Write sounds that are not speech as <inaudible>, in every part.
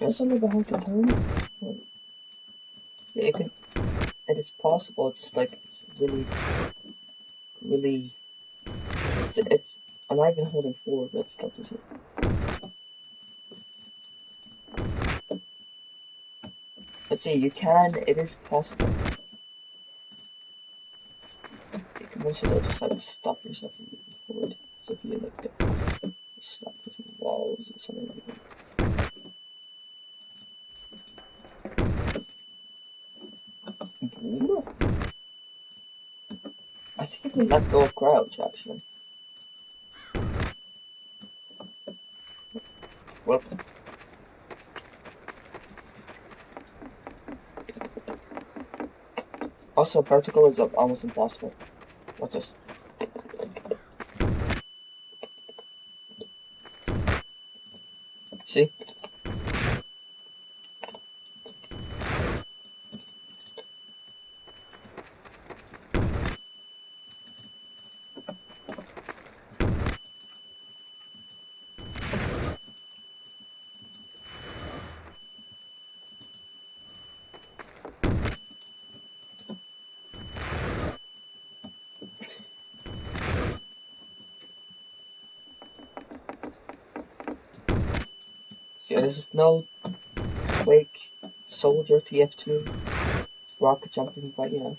There's something about the turn. Yeah, it could. It is possible. Just like it's really, really. It's. it's I'm not even holding forward, but still does it. Let's see. You can. It is possible. You can also just like stop yourself from moving forward. So if you like get stuck with walls or something, I think you can let go of crouch actually. Well. Also, vertical is almost impossible. What's this? See? Is no Quake Soldier TF2 rocket jumping, but you know.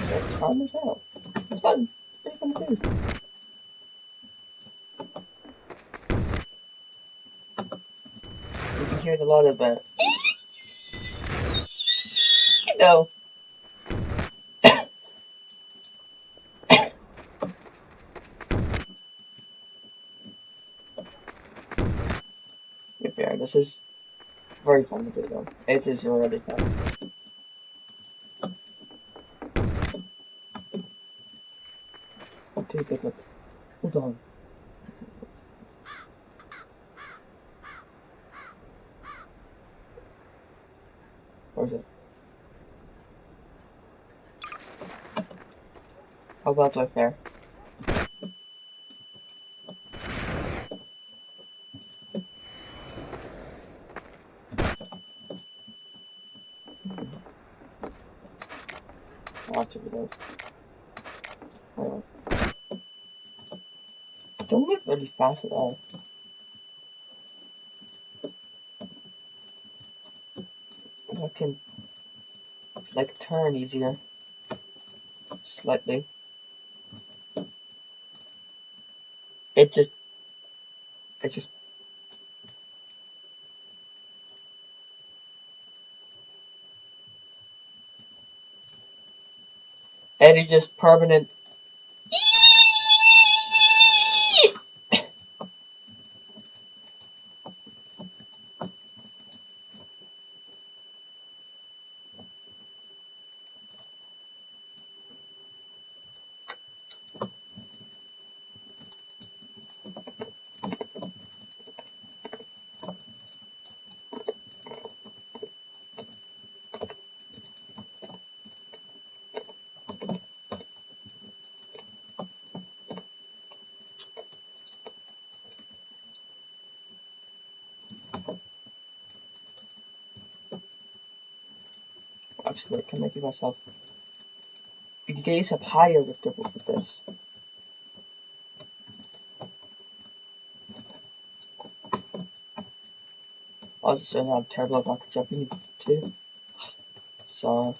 So it's fun as hell. It's fun. Pretty fun to do. You can hear a lot of uh, <laughs> no. This is very fun to do though. It is really fun. Okay, good. Hold on. Where is it? How about my fair? Oh. Don't move really fast at all. I can it's like turn easier. Slightly. It just it just and it's just permanent. Actually, can I give myself? You can higher with the with this. I just don't have terrible about jumping too. <sighs> So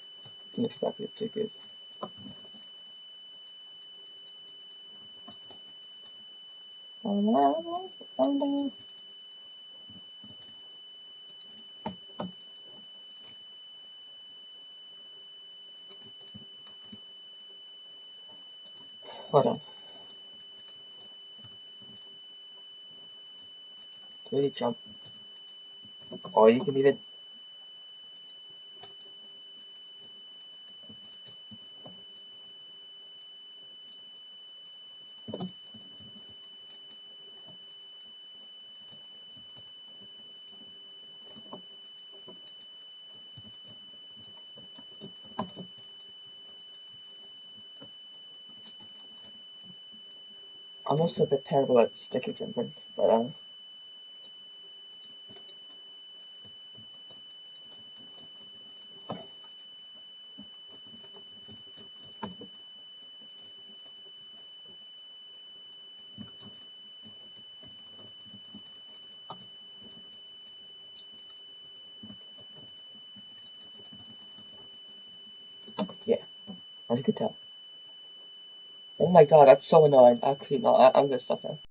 didn't expect it to good. Oh uh, no. Hold on. Do you jump. Or you can even I'm also a bit terrible at sticky jumping, but um. Yeah, as you can tell. Oh my god, that's so annoying. Actually, no, I, I'm gonna stop now.